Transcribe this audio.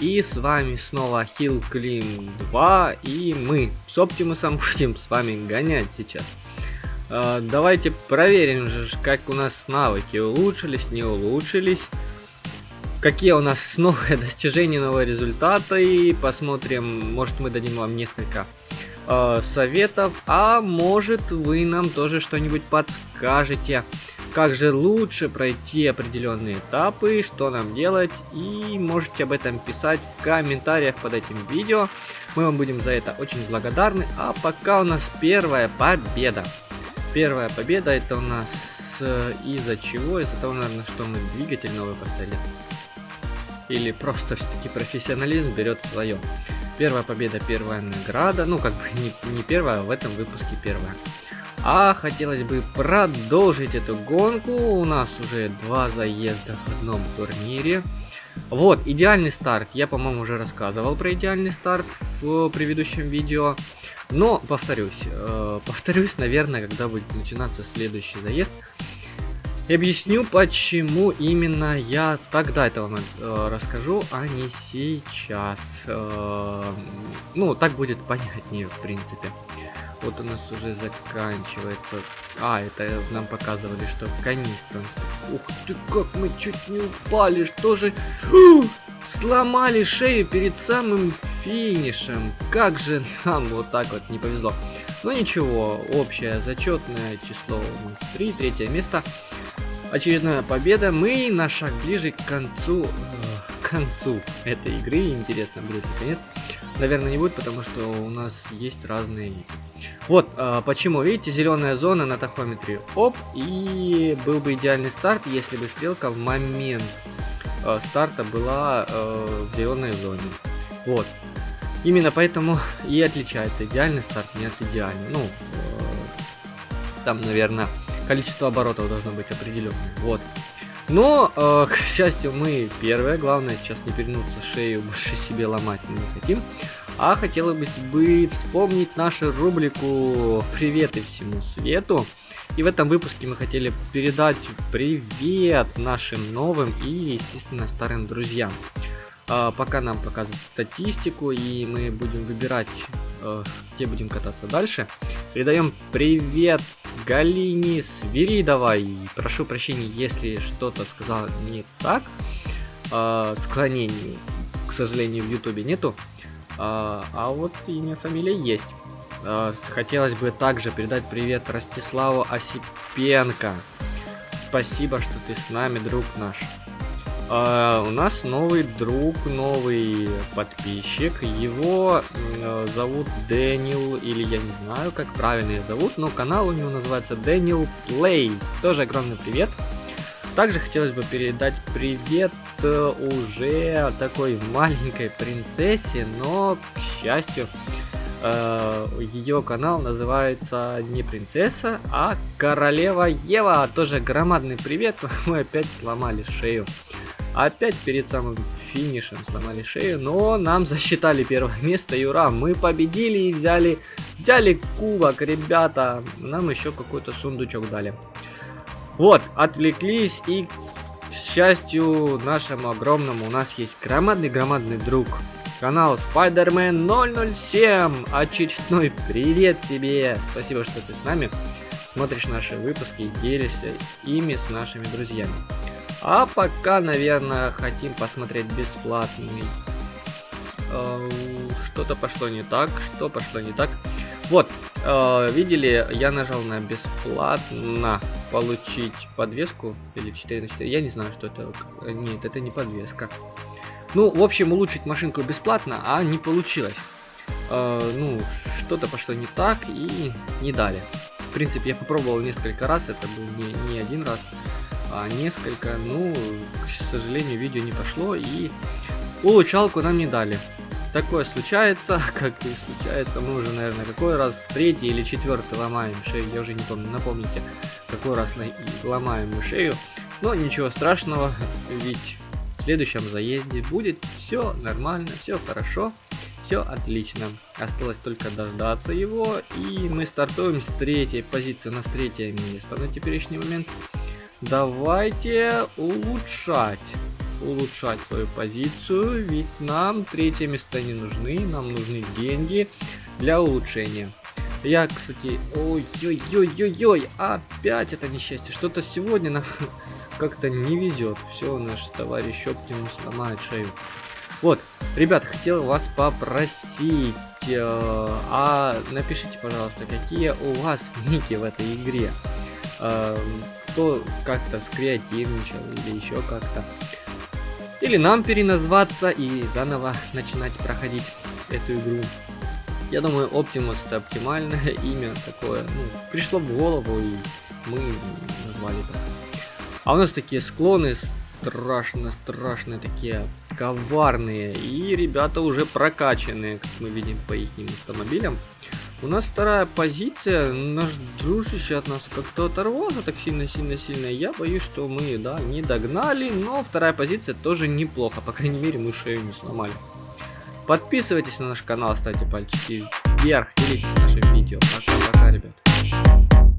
И с вами снова Hill Clean 2 и мы с Оптимусом будем с вами гонять сейчас. Э, давайте проверим же, как у нас навыки улучшились, не улучшились. Какие у нас новые достижения, новые результаты. И посмотрим, может мы дадим вам несколько э, советов, а может вы нам тоже что-нибудь подскажете как же лучше пройти определенные этапы, что нам делать, и можете об этом писать в комментариях под этим видео. Мы вам будем за это очень благодарны. А пока у нас первая победа. Первая победа это у нас э, из-за чего? Из-за того, наверное, что мы двигатель новый поставили. Или просто все-таки профессионализм берет свое. Первая победа, первая награда. Ну, как бы не, не первая, а в этом выпуске первая. А хотелось бы продолжить эту гонку. У нас уже два заезда в одном турнире. Вот, идеальный старт. Я, по-моему, уже рассказывал про идеальный старт в предыдущем видео. Но, повторюсь, э, повторюсь, наверное, когда будет начинаться следующий заезд. И объясню, почему именно я тогда это вам э, расскажу, а не сейчас. Э, ну, так будет понятнее, в принципе. Вот у нас уже заканчивается. А, это нам показывали, что канистра. Ух ты, как мы чуть не упали. Что же... сломали шею перед самым финишем. Как же нам вот так вот не повезло. Но ничего, общее зачетное число у нас 3, третье место. Очередная победа. Мы на шаг ближе к концу... Э, к концу этой игры. Интересно будет наконец. Наверное, не будет, потому что у нас есть разные вот э, почему, видите, зеленая зона на тахометре. Оп, и был бы идеальный старт, если бы стрелка в момент э, старта была э, в зеленой зоне. Вот. Именно поэтому и отличается идеальный старт не от идеального. Ну, э, там, наверное, количество оборотов должно быть определенное. Вот. Но, э, к счастью, мы первые. Главное сейчас не перенуться шею, больше себе ломать не хотим. А хотелось бы вспомнить нашу рубрику «Приветы всему свету». И в этом выпуске мы хотели передать привет нашим новым и, естественно, старым друзьям. А, пока нам показывают статистику, и мы будем выбирать, э, где будем кататься дальше. Передаем привет Галине Свиридовой. Прошу прощения, если что-то сказал не так. Э, склонений, к сожалению, в ютубе нету. А, а вот имя, фамилия есть. А, хотелось бы также передать привет Ростиславу Осипенко. Спасибо, что ты с нами, друг наш. А, у нас новый друг, новый подписчик. Его э, зовут Дэниел, или я не знаю, как правильно его зовут, но канал у него называется Дэниел Плей. Тоже огромный привет. Также хотелось бы передать привет э, уже такой маленькой принцессе, но, к счастью, э, ее канал называется не принцесса, а королева Ева. Тоже громадный привет, мы опять сломали шею. Опять перед самым финишем сломали шею, но нам засчитали первое место, и ура, мы победили и взяли, взяли кубок, ребята. Нам еще какой-то сундучок дали. Вот, отвлеклись и, к счастью нашему огромному, у нас есть громадный-громадный друг. Канал Spider-Man 007. Очередной привет тебе. Спасибо, что ты с нами. Смотришь наши выпуски и делишься ими с нашими друзьями. А пока, наверное, хотим посмотреть бесплатный. Э, что-то пошло не так, что пошло не так. Вот, э, видели, я нажал на бесплатно получить подвеску или 4 на 4. Я не знаю, что это. Нет, это не подвеска. Ну, в общем, улучшить машинку бесплатно, а не получилось. Э, ну, что-то пошло не так и не дали. В принципе, я попробовал несколько раз, это был не, не один раз, а несколько. Ну, к сожалению, видео не пошло и улучшалку нам не дали такое случается, как и случается, мы уже, наверное, какой раз, третий или четвертый ломаем шею, я уже не помню, напомните, какой раз ломаем мы шею, но ничего страшного, ведь в следующем заезде будет все нормально, все хорошо, все отлично. Осталось только дождаться его, и мы стартуем с третьей позиции, на третье место на теперешний момент. Давайте улучшать. улучшать свою позицию, ведь нам третье место не нужны, нам нужны деньги для улучшения. Я, кстати, ой-ой-ой-ой-ой, опять это несчастье. Что-то сегодня нам как-то не везет. Все, наш товарищ Оптимус ломает шею. Вот, ребят, хотел вас попросить, э, а напишите, пожалуйста, какие у вас ники в этой игре. Э, кто как-то скреативничал или еще как-то. Или нам переназваться и заново начинать проходить эту игру. Я думаю, Optimus это оптимальное имя такое. Ну, пришло в голову и мы назвали так. А у нас такие склоны страшно, страшные, такие коварные. И ребята уже прокачанные, как мы видим по их автомобилям. У нас вторая позиция, наш дружище от нас как-то оторвался так сильно-сильно-сильно. Я боюсь, что мы, да, не догнали, но вторая позиция тоже неплохо. По крайней мере, мы шею не сломали. Подписывайтесь на наш канал, ставьте пальчики вверх, делитесь нашим видео. Пока-пока, ребят.